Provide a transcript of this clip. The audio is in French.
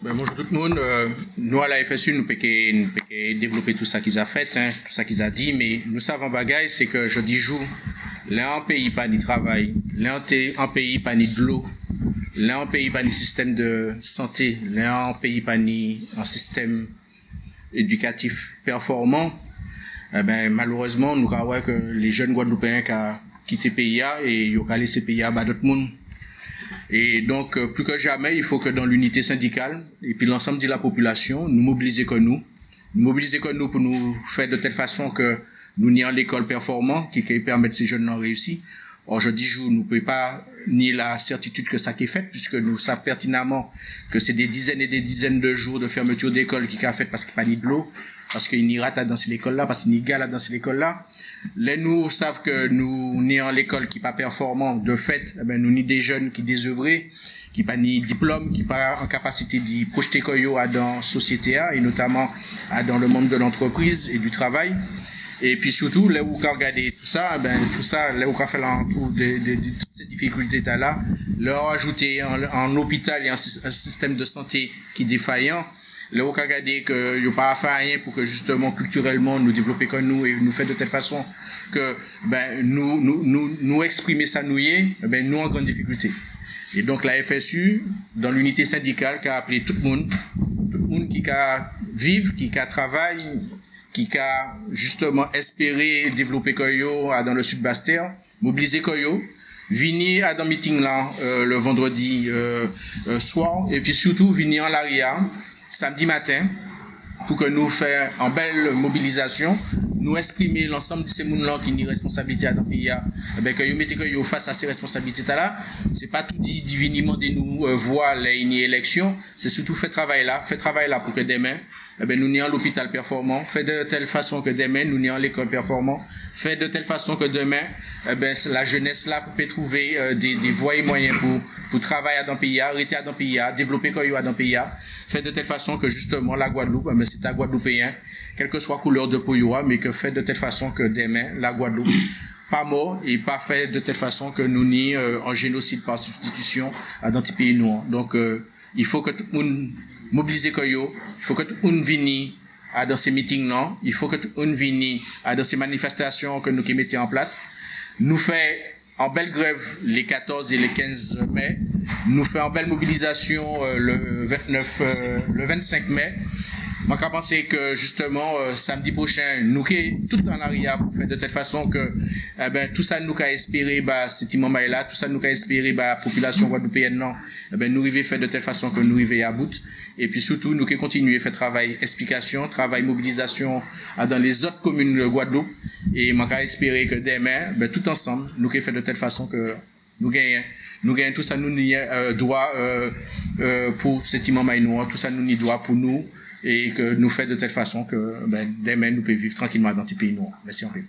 Ben, bonjour tout le monde. Euh, nous, à la FSU, nous pouvons développer tout ça qu'ils ont fait, hein, tout ça qu'ils ont dit, mais nous savons bagaille, c'est que je dis jour, là, un pays pas ni travail, là, un pays pas ni de l'eau, là, un pays pas ni système de santé, là, un pays pas ni un système éducatif performant, eh ben, malheureusement, nous croyons que les jeunes Guadeloupéens qui ont quitté le pays et ils ont laissé le pays à d'autres monde. Et donc, euh, plus que jamais, il faut que dans l'unité syndicale, et puis l'ensemble de la population, nous mobiliser que nous, nous mobiliser que nous pour nous faire de telle façon que nous nions l'école performant, qui, qui permettre ces jeunes de réussir. Or, je dis, je ne pouvons pas ni la certitude que ça qui est fait, puisque nous savons pertinemment que c'est des dizaines et des dizaines de jours de fermeture d'école qui a fait parce qu'il n'y a pas ni de l'eau, parce qu'il n'y a pas dans l'école là, parce qu'il n'y a pas dans l'école là. Les nous savent que nous n'y l'école qui pas performant, de fait, eh ben, nous ni des jeunes qui désœuvrés, qui pas ni diplôme, qui pas en capacité d'y projeter koyo à dans société et notamment à dans le monde de l'entreprise et du travail. Et puis surtout, là où on regarder tout ça, ben, tout ça, là où on fait l'entour de, de, de, toutes ces difficultés là, leur ajouter en, hôpital et un, système de santé qui est défaillant, là on regarder qu'il n'y a pas à faire rien pour que justement culturellement nous développer comme nous et nous faire de telle façon que ben, nous, nous, nous, nous exprimer ça nous y ben, nous en grande difficulté. Et donc la FSU, dans l'unité syndicale, qui a appelé tout le monde, tout le monde qui a vivre, qui a travaille, qui a justement espéré développer Koyo dans le sud Bastère, mobiliser Koyo, venir à dans meeting là euh, le vendredi euh, euh, soir et puis surtout venir en l'aria samedi matin pour que nous fassions en belle mobilisation nous exprimer l'ensemble de ces gens qui ont une responsabilité dans le pays, eh ben, que nous que face à ces responsabilités-là, c'est pas tout dit divinement de nous euh, voir les élections, c'est surtout faire travail là, faire travail là pour que demain, eh ben, nous n'ayons l'hôpital performant, fait de telle façon que demain, nous n'ayons l'école performant, fait de telle façon que demain, eh ben, la jeunesse là peut trouver euh, des, des voies et moyens pour, pour travailler dans le pays, arrêter dans le pays, développer quoi dans le pays, fait de telle façon que justement la Guadeloupe, eh ben, c'est un Guadeloupéen, quelle que soit couleur de peau, mais que fait de telle façon que demain, la Guadeloupe, pas mort et pas fait de telle façon que nous n'y euh, en génocide par substitution à dans pays noirs. Donc, euh, il faut que tout le monde mobiliser Koyo, il faut que monde vienne à dans ces meetings non, il faut que monde vienne à dans ces manifestations que nous qui mettons en place. Nous fait en belle grève les 14 et les 15 mai, nous fait en belle mobilisation euh, le 29, euh, le 25 mai. Je pense que justement, euh, samedi prochain, nous tout en arrière pour faire de telle façon que eh ben, tout ça nous a espéré, bah, cet là, tout ça nous a espéré, bah, la population guadeloupéenne, non, eh ben, nous arriver faire de telle façon que nous arriver à bout. Et puis surtout, nous qui continuer à faire travail explication, travail mobilisation dans les autres communes de Guadeloupe. Et moi, espérer que demain, ben, tout ensemble, nous qui faire de telle façon que nous gagnons nous gagnons tout ça nous n'y euh, droit euh, euh, pour cet imam tout ça nous n'y doit pour nous et que nous fait de telle façon que ben, demain nous pouvons vivre tranquillement dans ce pays noir. Merci en paix.